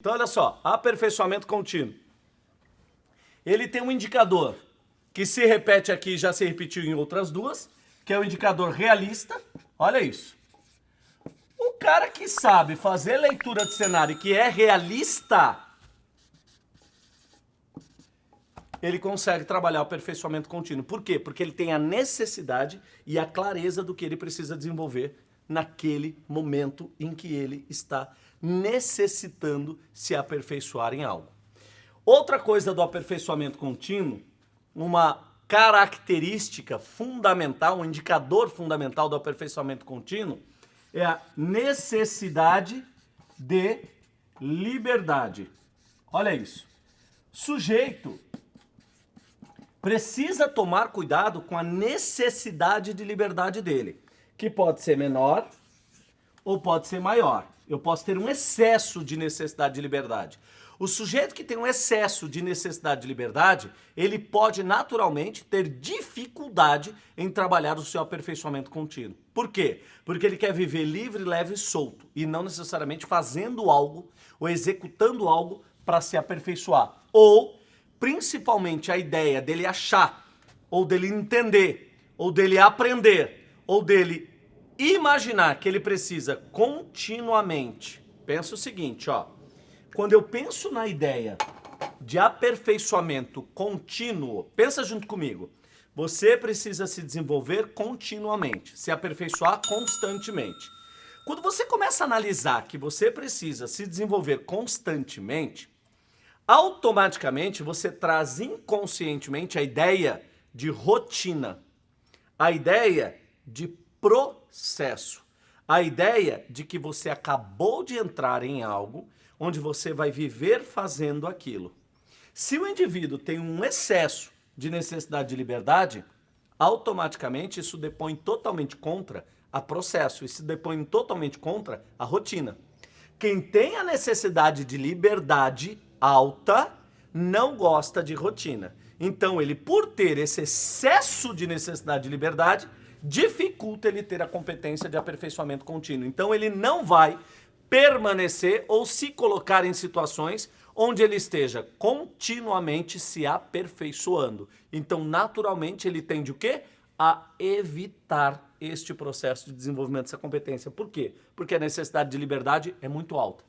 Então, olha só, aperfeiçoamento contínuo. Ele tem um indicador que se repete aqui já se repetiu em outras duas, que é o indicador realista. Olha isso. O cara que sabe fazer leitura de cenário e que é realista, ele consegue trabalhar o aperfeiçoamento contínuo. Por quê? Porque ele tem a necessidade e a clareza do que ele precisa desenvolver naquele momento em que ele está necessitando se aperfeiçoar em algo. Outra coisa do aperfeiçoamento contínuo, uma característica fundamental, um indicador fundamental do aperfeiçoamento contínuo, é a necessidade de liberdade. Olha isso. Sujeito precisa tomar cuidado com a necessidade de liberdade dele, que pode ser menor ou pode ser maior. Eu posso ter um excesso de necessidade de liberdade. O sujeito que tem um excesso de necessidade de liberdade, ele pode naturalmente ter dificuldade em trabalhar o seu aperfeiçoamento contínuo. Por quê? Porque ele quer viver livre, leve e solto e não necessariamente fazendo algo ou executando algo para se aperfeiçoar. Ou, principalmente, a ideia dele achar, ou dele entender, ou dele aprender, ou dele imaginar que ele precisa continuamente. Pensa o seguinte, ó. Quando eu penso na ideia de aperfeiçoamento contínuo, pensa junto comigo. Você precisa se desenvolver continuamente, se aperfeiçoar constantemente. Quando você começa a analisar que você precisa se desenvolver constantemente, automaticamente você traz inconscientemente a ideia de rotina, a ideia de processo. A ideia de que você acabou de entrar em algo onde você vai viver fazendo aquilo. Se o indivíduo tem um excesso de necessidade de liberdade, automaticamente isso depõe totalmente contra a processo, isso depõe totalmente contra a rotina. Quem tem a necessidade de liberdade alta não gosta de rotina. Então ele, por ter esse excesso de necessidade de liberdade, dificulta ele ter a competência de aperfeiçoamento contínuo. Então ele não vai permanecer ou se colocar em situações onde ele esteja continuamente se aperfeiçoando. Então, naturalmente, ele tende o quê? A evitar este processo de desenvolvimento dessa competência. Por quê? Porque a necessidade de liberdade é muito alta.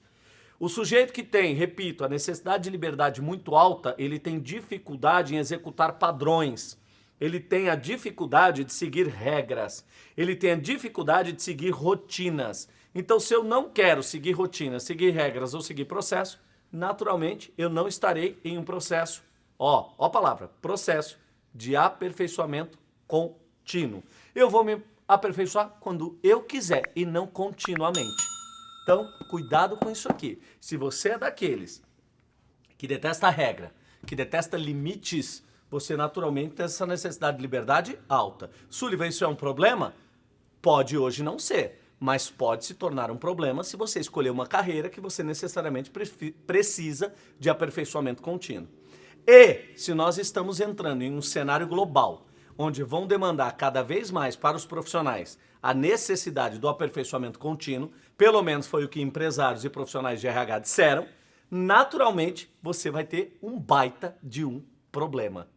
O sujeito que tem, repito, a necessidade de liberdade muito alta, ele tem dificuldade em executar padrões ele tem a dificuldade de seguir regras, ele tem a dificuldade de seguir rotinas. Então, se eu não quero seguir rotinas, seguir regras ou seguir processo, naturalmente eu não estarei em um processo, ó, ó a palavra, processo de aperfeiçoamento contínuo. Eu vou me aperfeiçoar quando eu quiser e não continuamente. Então, cuidado com isso aqui. Se você é daqueles que detesta a regra, que detesta limites, você naturalmente tem essa necessidade de liberdade alta. Sullivan, isso é um problema? Pode hoje não ser, mas pode se tornar um problema se você escolher uma carreira que você necessariamente precisa de aperfeiçoamento contínuo. E se nós estamos entrando em um cenário global, onde vão demandar cada vez mais para os profissionais a necessidade do aperfeiçoamento contínuo, pelo menos foi o que empresários e profissionais de RH disseram, naturalmente você vai ter um baita de um problema.